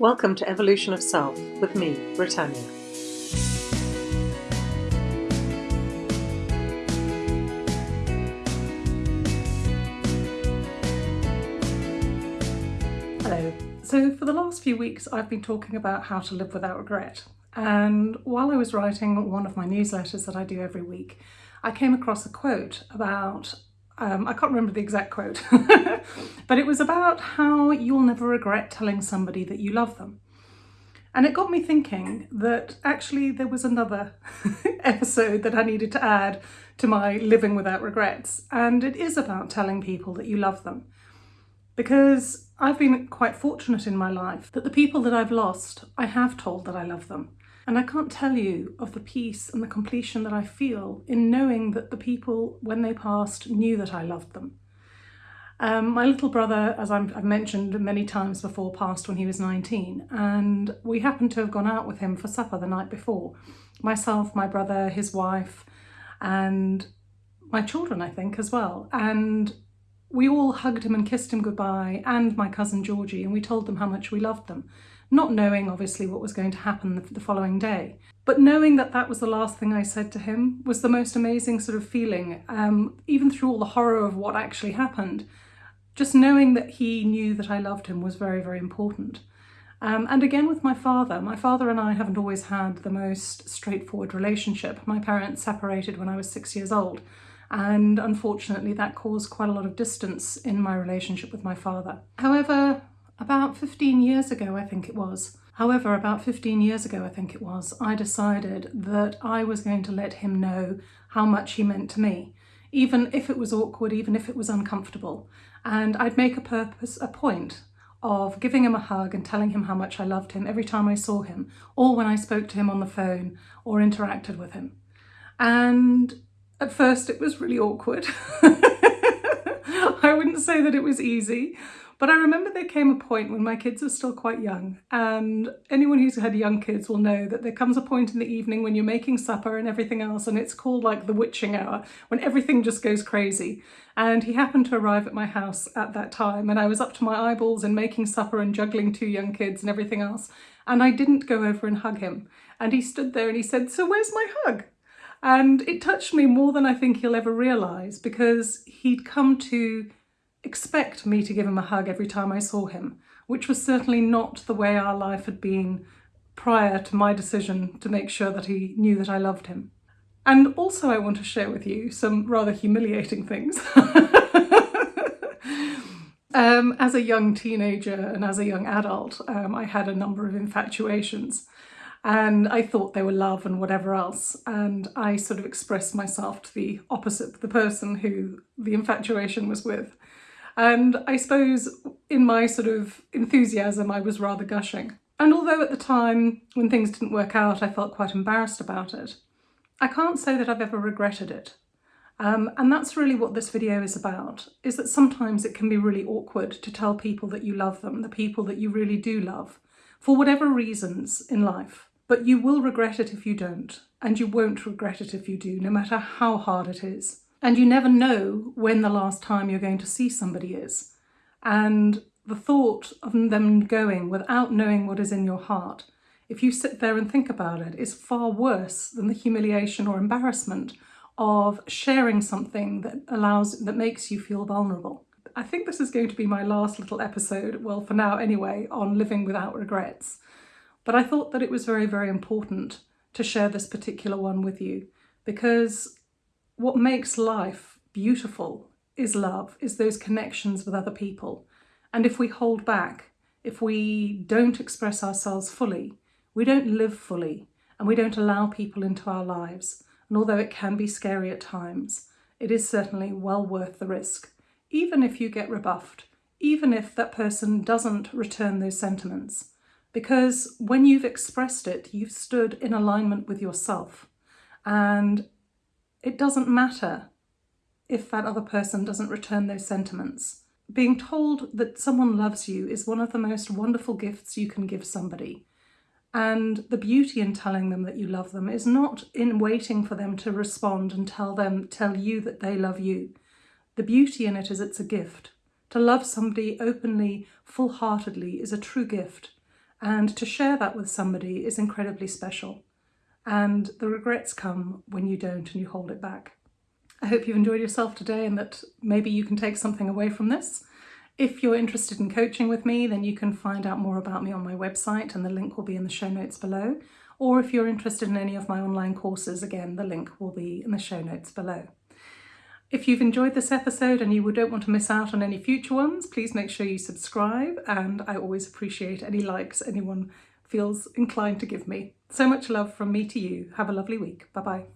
Welcome to Evolution of Self with me, Britannia. Hello. So for the last few weeks I've been talking about how to live without regret and while I was writing one of my newsletters that I do every week I came across a quote about um, I can't remember the exact quote, but it was about how you'll never regret telling somebody that you love them. And it got me thinking that actually there was another episode that I needed to add to my living without regrets. And it is about telling people that you love them. Because I've been quite fortunate in my life that the people that I've lost, I have told that I love them. And I can't tell you of the peace and the completion that I feel in knowing that the people, when they passed, knew that I loved them. Um, my little brother, as i have mentioned many times before, passed when he was 19 and we happened to have gone out with him for supper the night before. Myself, my brother, his wife and my children, I think, as well. And we all hugged him and kissed him goodbye and my cousin Georgie and we told them how much we loved them not knowing obviously what was going to happen the, following day. But knowing that that was the last thing I said to him was the most amazing sort of feeling, um, even through all the horror of what actually happened. Just knowing that he knew that I loved him was very, very important. Um, and again with my father, my father and I haven't always had the most straightforward relationship. My parents separated when I was six years old and unfortunately that caused quite a lot of distance in my relationship with my father. However, about 15 years ago, I think it was. However, about 15 years ago, I think it was, I decided that I was going to let him know how much he meant to me, even if it was awkward, even if it was uncomfortable. And I'd make a purpose, a point of giving him a hug and telling him how much I loved him every time I saw him, or when I spoke to him on the phone or interacted with him. And at first it was really awkward. I wouldn't say that it was easy, but I remember there came a point when my kids are still quite young and anyone who's had young kids will know that there comes a point in the evening when you're making supper and everything else and it's called like the witching hour when everything just goes crazy. And he happened to arrive at my house at that time and I was up to my eyeballs in making supper and juggling two young kids and everything else. And I didn't go over and hug him. And he stood there and he said, so where's my hug? And it touched me more than I think he'll ever realise because he'd come to expect me to give him a hug every time I saw him, which was certainly not the way our life had been prior to my decision to make sure that he knew that I loved him. And also I want to share with you some rather humiliating things. um, as a young teenager and as a young adult, um, I had a number of infatuations and I thought they were love and whatever else. And I sort of expressed myself to the opposite, the person who the infatuation was with. And I suppose in my sort of enthusiasm, I was rather gushing. And although at the time, when things didn't work out, I felt quite embarrassed about it, I can't say that I've ever regretted it. Um, and that's really what this video is about, is that sometimes it can be really awkward to tell people that you love them, the people that you really do love, for whatever reasons in life. But you will regret it if you don't, and you won't regret it if you do, no matter how hard it is. And you never know when the last time you're going to see somebody is. And the thought of them going without knowing what is in your heart, if you sit there and think about it, is far worse than the humiliation or embarrassment of sharing something that allows, that makes you feel vulnerable. I think this is going to be my last little episode, well for now anyway, on living without regrets. But I thought that it was very, very important to share this particular one with you because what makes life beautiful is love, is those connections with other people. And if we hold back, if we don't express ourselves fully, we don't live fully and we don't allow people into our lives. And although it can be scary at times, it is certainly well worth the risk, even if you get rebuffed, even if that person doesn't return those sentiments. Because when you've expressed it, you've stood in alignment with yourself. And it doesn't matter if that other person doesn't return those sentiments. Being told that someone loves you is one of the most wonderful gifts you can give somebody. And the beauty in telling them that you love them is not in waiting for them to respond and tell them, tell you that they love you. The beauty in it is it's a gift. To love somebody openly, full-heartedly is a true gift. And to share that with somebody is incredibly special. And the regrets come when you don't and you hold it back. I hope you've enjoyed yourself today and that maybe you can take something away from this. If you're interested in coaching with me, then you can find out more about me on my website and the link will be in the show notes below. Or if you're interested in any of my online courses, again, the link will be in the show notes below. If you've enjoyed this episode and you don't want to miss out on any future ones, please make sure you subscribe and I always appreciate any likes anyone feels inclined to give me. So much love from me to you. Have a lovely week. Bye bye.